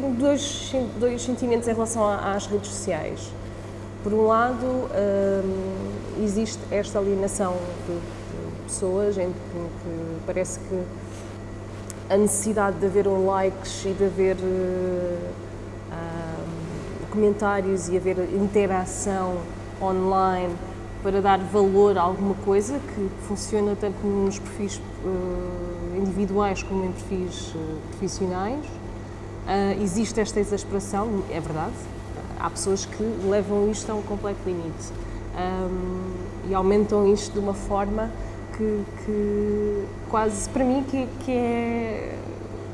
tenho dois, dois sentimentos em relação às redes sociais. Por um lado, hum, existe esta alienação de, de pessoas em que, parece que a necessidade de haver um likes e de haver uh, comentários e haver interação online para dar valor a alguma coisa que funciona tanto nos perfis uh, individuais como em perfis uh, profissionais. Uh, existe esta exasperação, é verdade. Há pessoas que levam isto a um completo limite um, e aumentam isto de uma forma que, que quase para mim que, que, é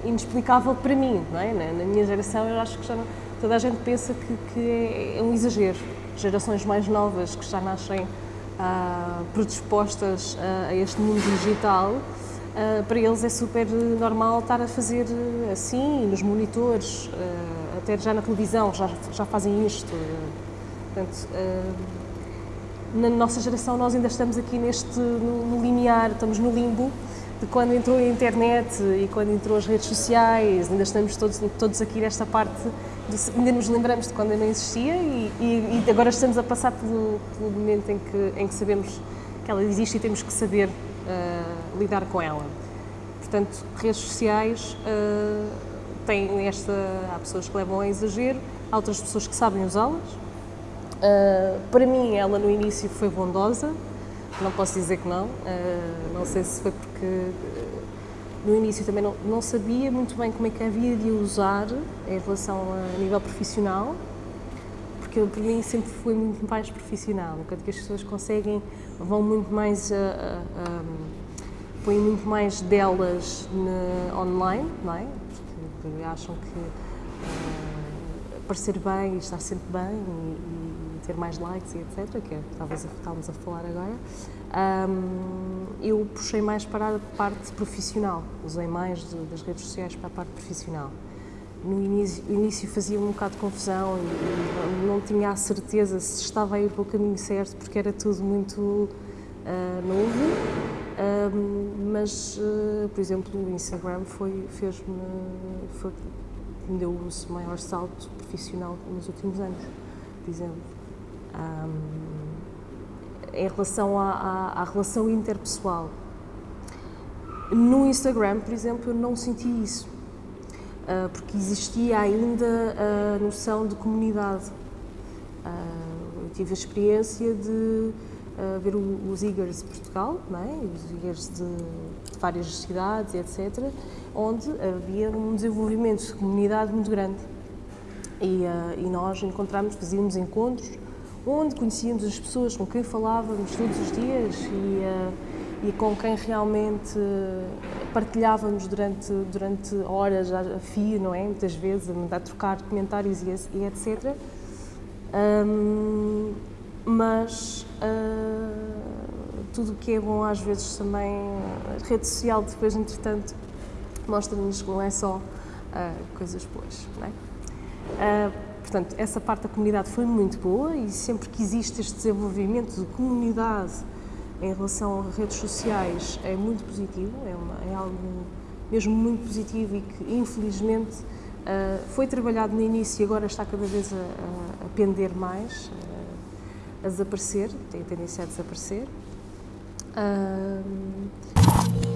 inexplicável para mim, não é? Na, na, minha geração eu acho que já não, toda a gente pensa que, que é, é um exagero gerações mais novas que já nascem uh, predispostas uh, a este mundo digital, para eles é super normal estar a fazer assim, nos monitores, até já na televisão, já, já fazem isto. Portanto, na nossa geração nós ainda estamos aqui neste, no, no limiar, estamos no limbo, de quando entrou a internet e quando entrou as redes sociais, ainda estamos todos, todos aqui nesta parte, de, ainda nos lembramos de quando não existia e, e, e, agora estamos a passar pelo, pelo momento em que, em que sabemos que ela existe e temos que saber uh, lidar com ela. Portanto, redes sociais uh, têm esta. Há pessoas que levam a exagero, há outras pessoas que sabem usá-las. Uh, para mim, ela no início foi bondosa, não posso dizer que não. Não sei se foi porque no início também não, não, sabia muito bem como é que havia de usar em relação a, a nível profissional, porque para mim sempre foi muito mais profissional. Enquanto que as pessoas conseguem, vão muito mais a, a, a põem muito mais delas na, online, não é? Porque acham que uh, parecer bem e estar sempre bem e, ter mais likes e etc., que é talvez que estávamos a falar agora, um, eu puxei mais para a parte profissional, usei mais de, das redes sociais para a parte profissional. No início, início fazia um bocado de confusão e não tinha a certeza se estava a ir para o caminho certo, porque era tudo muito uh, novo. Mas, uh, por exemplo, o Instagram foi, fez-me, foi, me deu o maior salto profissional nos últimos anos, por exemplo. Um, em relação à, à, à, relação interpessoal. No Instagram, por exemplo, eu não senti isso, porque existia ainda a noção de comunidade. Uh, eu tive a experiência de uh, ver os IGERs de Portugal, é? os IGERs de, várias cidades, etc., onde havia um desenvolvimento de comunidade muito grande. E, e nós encontramos, fazíamos encontros onde conhecíamos as pessoas com quem falávamos todos os dias e, e com quem realmente partilhávamos durante, durante horas a fio, não é? Muitas vezes, a trocar comentários e, e etc. Um, mas uh, tudo o que é bom às vezes também, a rede social depois, entretanto, mostra-nos que não é só uh, coisas boas, não é? Uh, Portanto, essa parte da comunidade foi muito boa e sempre que existe este desenvolvimento de comunidade em relação a redes sociais é muito positivo, é, uma, é algo mesmo muito positivo e que infelizmente uh, foi trabalhado no início e agora está cada vez a, a pender mais, uh, a desaparecer, tem a tendência a desaparecer. Uh,